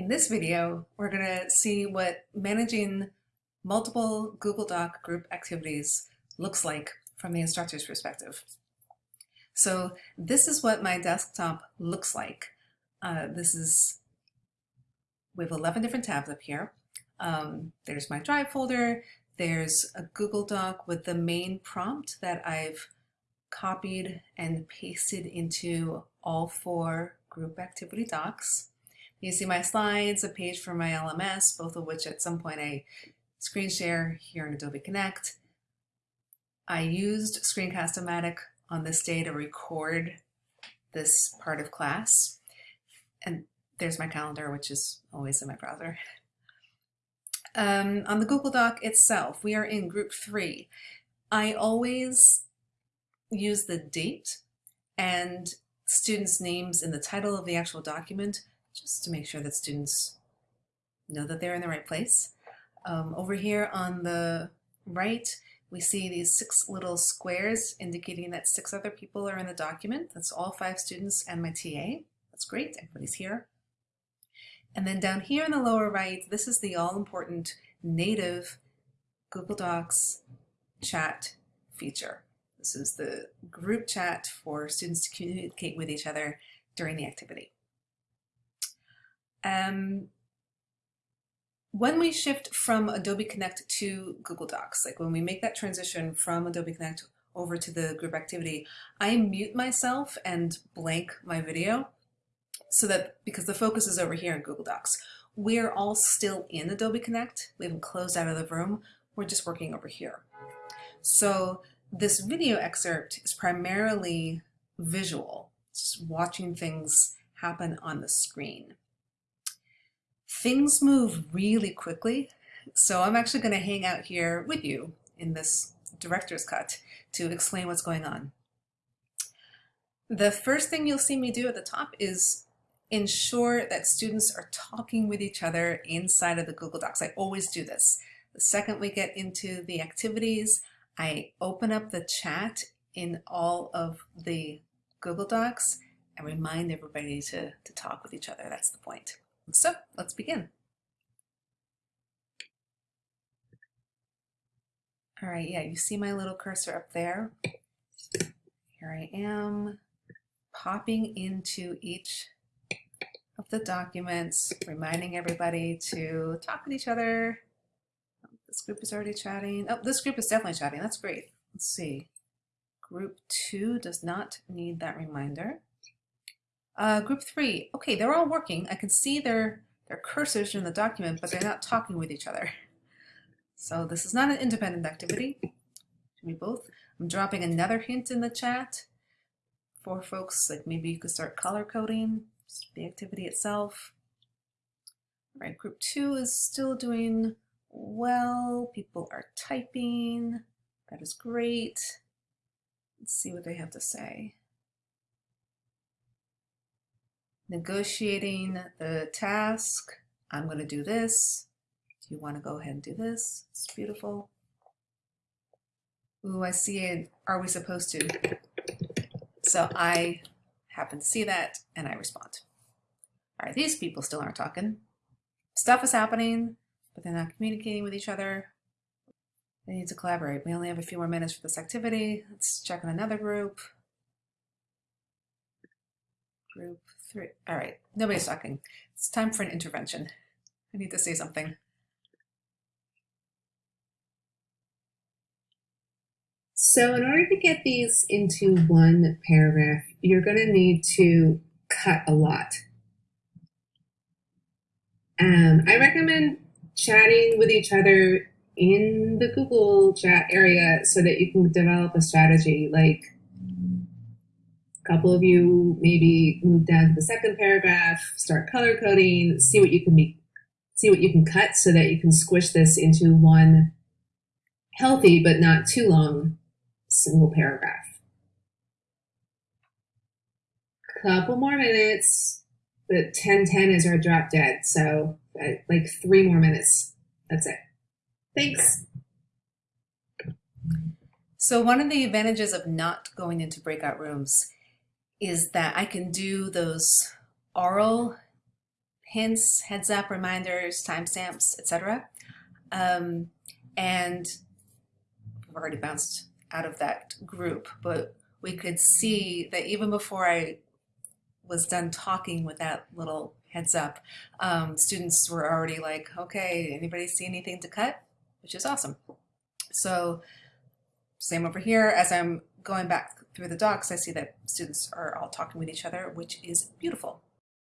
In this video, we're going to see what managing multiple Google Doc group activities looks like from the instructor's perspective. So this is what my desktop looks like. Uh, this is, we have 11 different tabs up here. Um, there's my Drive folder, there's a Google Doc with the main prompt that I've copied and pasted into all four group activity docs. You see my slides, a page for my LMS, both of which at some point I screen share here in Adobe Connect. I used Screencast-O-Matic on this day to record this part of class. And there's my calendar, which is always in my browser. Um, on the Google Doc itself, we are in group three. I always use the date and students' names in the title of the actual document just to make sure that students know that they're in the right place. Um, over here on the right, we see these six little squares indicating that six other people are in the document. That's all five students and my TA. That's great, everybody's here. And then down here in the lower right, this is the all-important native Google Docs chat feature. This is the group chat for students to communicate with each other during the activity. Um, when we shift from Adobe Connect to Google Docs, like when we make that transition from Adobe Connect over to the group activity, I mute myself and blank my video so that because the focus is over here in Google Docs. We're all still in Adobe Connect. We haven't closed out of the room. We're just working over here. So this video excerpt is primarily visual, just watching things happen on the screen things move really quickly. So I'm actually going to hang out here with you in this director's cut to explain what's going on. The first thing you'll see me do at the top is ensure that students are talking with each other inside of the Google Docs. I always do this. The second we get into the activities, I open up the chat in all of the Google Docs and remind everybody to, to talk with each other. That's the point. So let's begin. All right, yeah, you see my little cursor up there. Here I am popping into each of the documents, reminding everybody to talk with each other. Oh, this group is already chatting. Oh, this group is definitely chatting. That's great. Let's see. Group two does not need that reminder. Uh, group three, okay, they're all working. I can see their, their cursors in the document, but they're not talking with each other. So this is not an independent activity. Should be both. I'm dropping another hint in the chat for folks, like maybe you could start color coding the activity itself. All right, group two is still doing well. People are typing. That is great. Let's see what they have to say. Negotiating the task. I'm going to do this. Do you want to go ahead and do this? It's beautiful. Ooh, I see it. Are we supposed to? So I happen to see that and I respond. All right, these people still aren't talking. Stuff is happening, but they're not communicating with each other. They need to collaborate. We only have a few more minutes for this activity. Let's check on another group. Group three. All right, nobody's talking. It's time for an intervention. I need to say something. So in order to get these into one paragraph, you're going to need to cut a lot. Um, I recommend chatting with each other in the Google chat area so that you can develop a strategy like couple of you maybe move down to the second paragraph, start color coding, see what you can make, see what you can cut so that you can squish this into one healthy but not too long single paragraph. Couple more minutes, but 10:10 is our drop dead, so uh, like three more minutes. That's it. Thanks. So one of the advantages of not going into breakout rooms is that I can do those oral hints, heads up, reminders, timestamps, etc. Um, and I've already bounced out of that group, but we could see that even before I was done talking with that little heads up, um, students were already like, okay, anybody see anything to cut? Which is awesome. So same over here, as I'm going back through the docs, I see that students are all talking with each other, which is beautiful.